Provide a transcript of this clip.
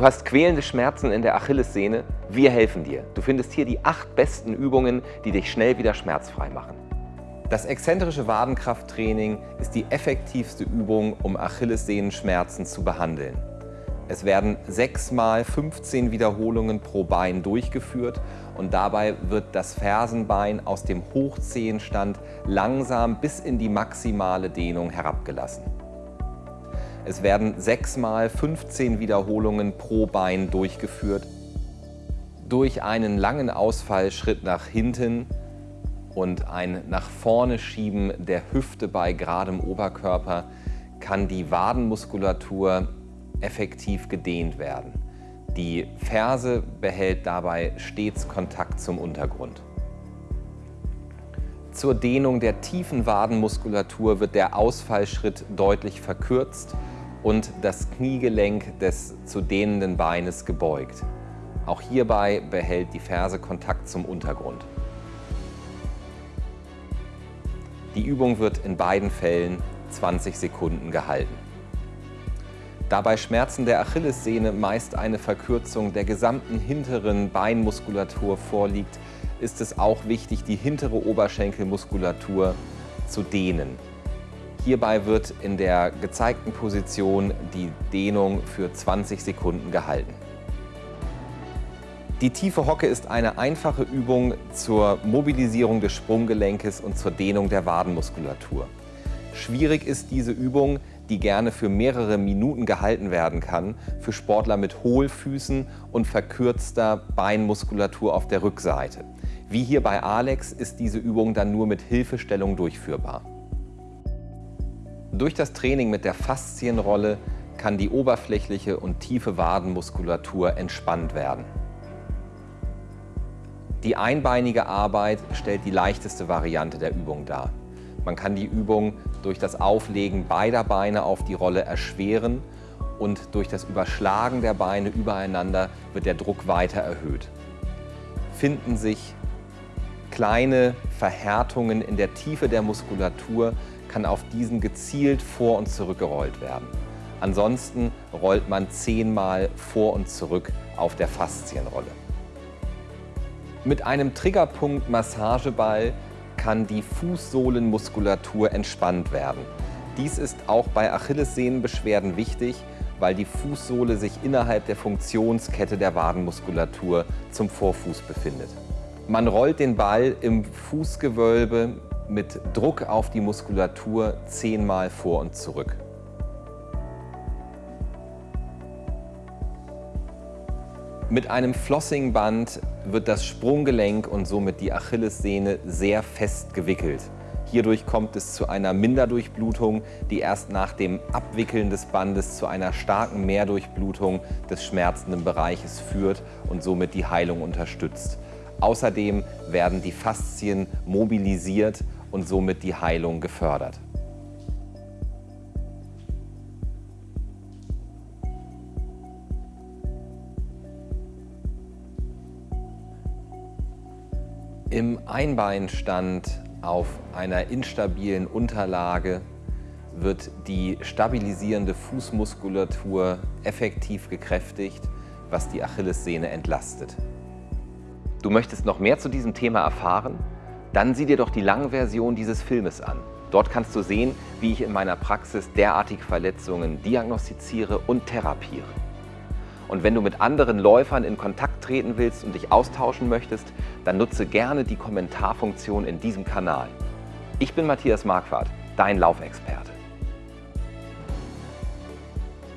Du hast quälende Schmerzen in der Achillessehne? Wir helfen dir. Du findest hier die acht besten Übungen, die dich schnell wieder schmerzfrei machen. Das exzentrische Wadenkrafttraining ist die effektivste Übung, um Achillessehnenschmerzen zu behandeln. Es werden 6 mal 15 Wiederholungen pro Bein durchgeführt und dabei wird das Fersenbein aus dem Hochzehenstand langsam bis in die maximale Dehnung herabgelassen. Es werden 6 mal 15 Wiederholungen pro Bein durchgeführt. Durch einen langen Ausfallschritt nach hinten und ein nach vorne Schieben der Hüfte bei geradem Oberkörper kann die Wadenmuskulatur effektiv gedehnt werden. Die Ferse behält dabei stets Kontakt zum Untergrund. Zur Dehnung der tiefen Wadenmuskulatur wird der Ausfallschritt deutlich verkürzt und das Kniegelenk des zu dehnenden Beines gebeugt. Auch hierbei behält die Ferse Kontakt zum Untergrund. Die Übung wird in beiden Fällen 20 Sekunden gehalten. Da bei Schmerzen der Achillessehne meist eine Verkürzung der gesamten hinteren Beinmuskulatur vorliegt, ist es auch wichtig, die hintere Oberschenkelmuskulatur zu dehnen. Hierbei wird in der gezeigten Position die Dehnung für 20 Sekunden gehalten. Die tiefe Hocke ist eine einfache Übung zur Mobilisierung des Sprunggelenkes und zur Dehnung der Wadenmuskulatur. Schwierig ist diese Übung, die gerne für mehrere Minuten gehalten werden kann, für Sportler mit Hohlfüßen und verkürzter Beinmuskulatur auf der Rückseite. Wie hier bei Alex ist diese Übung dann nur mit Hilfestellung durchführbar. Durch das Training mit der Faszienrolle kann die oberflächliche und tiefe Wadenmuskulatur entspannt werden. Die einbeinige Arbeit stellt die leichteste Variante der Übung dar. Man kann die Übung durch das Auflegen beider Beine auf die Rolle erschweren und durch das Überschlagen der Beine übereinander wird der Druck weiter erhöht. Finden sich kleine Verhärtungen in der Tiefe der Muskulatur, kann auf diesen gezielt vor und zurück gerollt werden. Ansonsten rollt man zehnmal vor und zurück auf der Faszienrolle. Mit einem Triggerpunkt Massageball kann die Fußsohlenmuskulatur entspannt werden. Dies ist auch bei Achillessehnenbeschwerden wichtig, weil die Fußsohle sich innerhalb der Funktionskette der Wadenmuskulatur zum Vorfuß befindet. Man rollt den Ball im Fußgewölbe mit Druck auf die Muskulatur zehnmal vor und zurück. Mit einem Flossingband wird das Sprunggelenk und somit die Achillessehne sehr fest gewickelt. Hierdurch kommt es zu einer Minderdurchblutung, die erst nach dem Abwickeln des Bandes zu einer starken Mehrdurchblutung des schmerzenden Bereiches führt und somit die Heilung unterstützt. Außerdem werden die Faszien mobilisiert und somit die Heilung gefördert. Im Einbeinstand auf einer instabilen Unterlage wird die stabilisierende Fußmuskulatur effektiv gekräftigt, was die Achillessehne entlastet. Du möchtest noch mehr zu diesem Thema erfahren? Dann sieh dir doch die Langversion dieses Filmes an. Dort kannst du sehen, wie ich in meiner Praxis derartige Verletzungen diagnostiziere und therapiere. Und wenn du mit anderen Läufern in Kontakt treten willst und dich austauschen möchtest, dann nutze gerne die Kommentarfunktion in diesem Kanal. Ich bin Matthias Marquardt, dein Laufexperte.